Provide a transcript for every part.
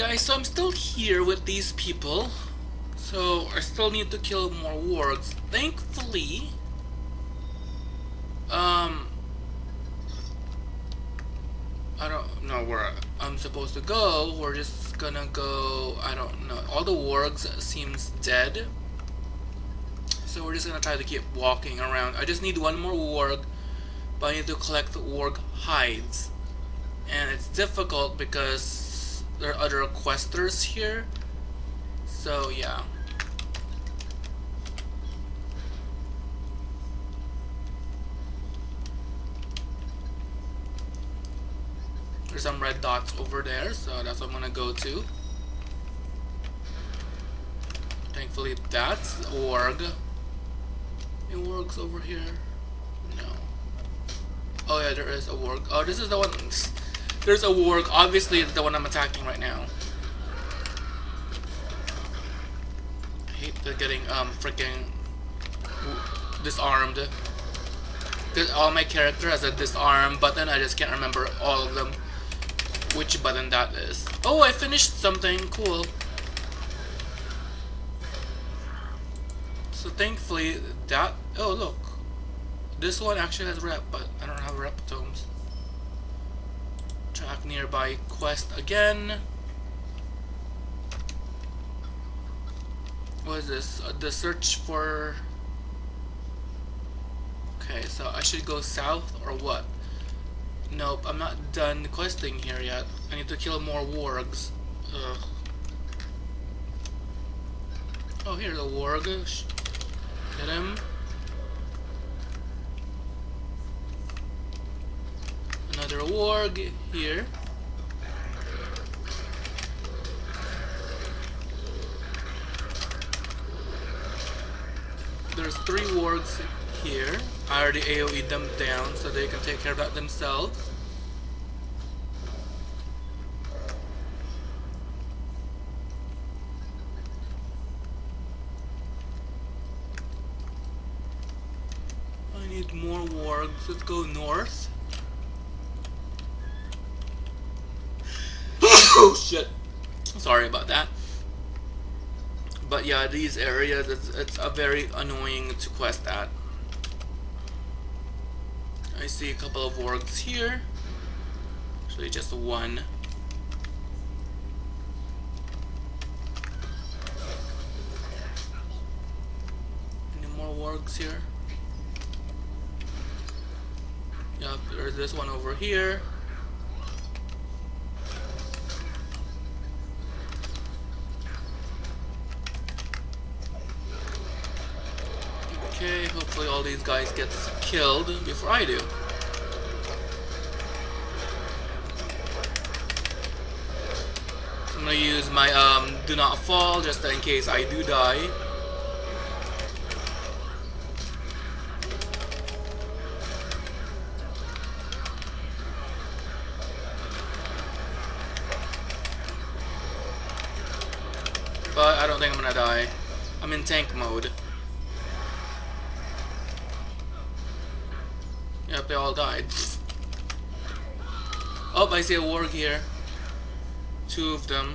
guys, so I'm still here with these people. So I still need to kill more wargs. Thankfully, um, I don't know where I'm supposed to go. We're just gonna go, I don't know. All the wargs seems dead. So we're just gonna try to keep walking around. I just need one more warg, but I need to collect the warg hides. And it's difficult because there are other questers here. So yeah. There's some red dots over there, so that's what I'm gonna go to. Thankfully that's org. It works over here. No. Oh yeah, there is a warg. Oh, this is the one. There's a warg. Obviously, the one I'm attacking right now. I hate the getting um freaking disarmed. All my character has a disarm button. I just can't remember all of them. Which button that is. Oh, I finished something cool. So thankfully that oh look. This one actually has rep, but I don't have rep tomes. Nearby quest again. What is this? Uh, the search for Okay, so I should go south or what? Nope, I'm not done questing here yet. I need to kill more wargs. Ugh. Oh, here's a warg. Get him. Warg here. There's three wargs here. I already AoE them down so they can take care of that themselves. I need more wargs. Let's go north. Oh shit. Sorry about that. But yeah, these areas, it's, it's a very annoying to quest at. I see a couple of wargs here. Actually, just one. Any more wargs here? Yep, there's this one over here. Okay, hopefully all these guys get killed before I do. I'm gonna use my um, do not fall just in case I do die. But I don't think I'm gonna die. I'm in tank mode. They all died. Oh, I see a warg here. Two of them.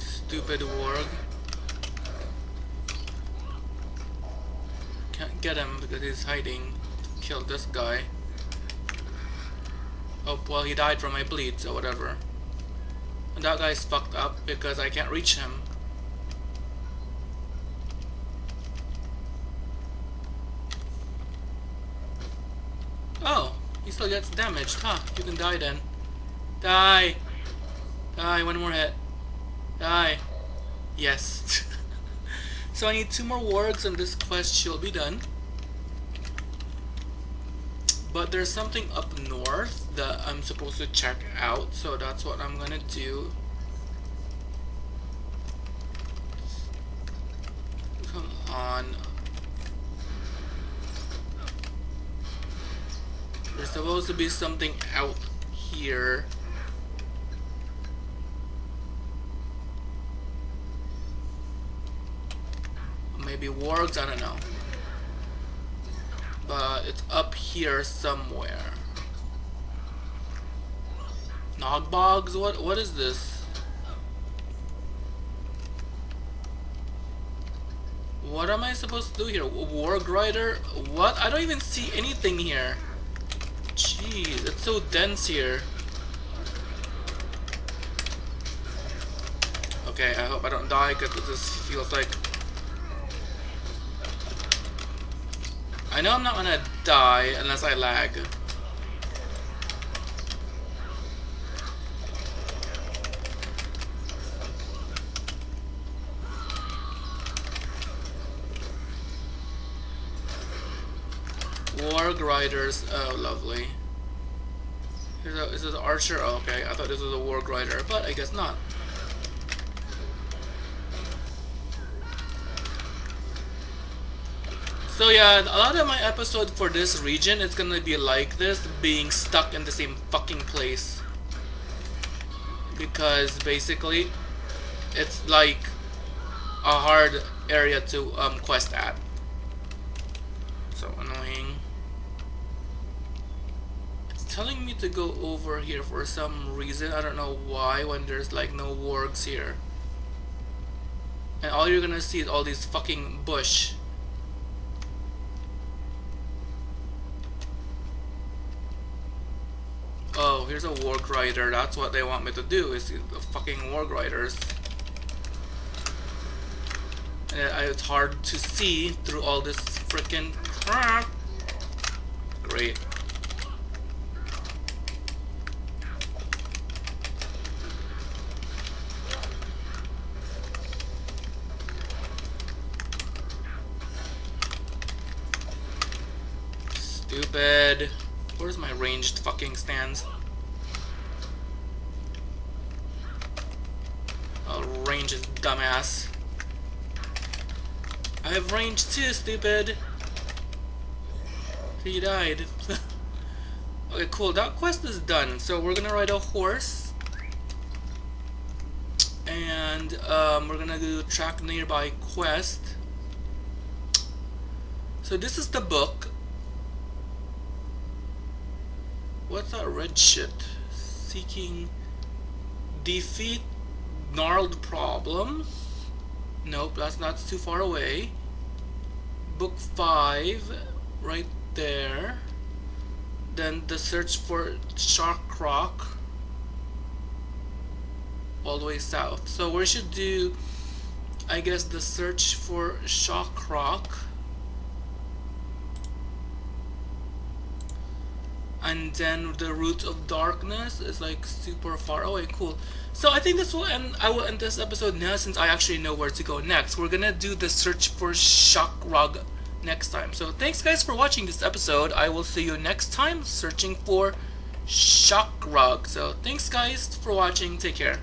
Stupid warg. Can't get him because he's hiding. Kill this guy. Oh, well he died from my bleed, so whatever. And that guy's fucked up because I can't reach him. Oh, he still gets damaged, huh? You can die then. Die! Die, one more hit. Die. Yes. so I need two more wargs and this quest shall be done. But there's something up north that I'm supposed to check out, so that's what I'm gonna do. Come on. There's supposed to be something out here. Maybe wargs, I don't know. But it's up here somewhere. Nogbogs? What what is this? What am I supposed to do here? Warg Rider? What? I don't even see anything here. Jeez, it's so dense here. Okay, I hope I don't die because this feels like... I know I'm not gonna die unless I lag. Warg Riders. Oh, lovely. A, is this archer? Oh, okay, I thought this was a Warg Rider, but I guess not. So yeah, a lot of my episode for this region is gonna be like this, being stuck in the same fucking place. Because basically, it's like a hard area to um, quest at. So annoying It's telling me to go over here for some reason. I don't know why when there's like no wargs here. And all you're gonna see is all these fucking bush. Oh, here's a warg rider. That's what they want me to do, is the fucking warg riders. It's hard to see through all this freaking crap. Great. Stupid. Where's my ranged fucking stands? I'll range his dumbass. I have range too, stupid. He died. okay, cool. That quest is done. So we're gonna ride a horse. And um, we're gonna do track nearby quest. So this is the book. What's that red shit? Seeking defeat gnarled problems. Nope, that's not too far away. Book 5, right there. Then the search for Shark Rock. All the way south. So we should do, I guess, the search for Shock Rock. And then the root of darkness is like super far away. Cool. So i think this will end i will end this episode now since i actually know where to go next. We're gonna do the search for shock rug next time. So thanks guys for watching this episode. I will see you next time searching for shock rug so thanks guys for watching. Take care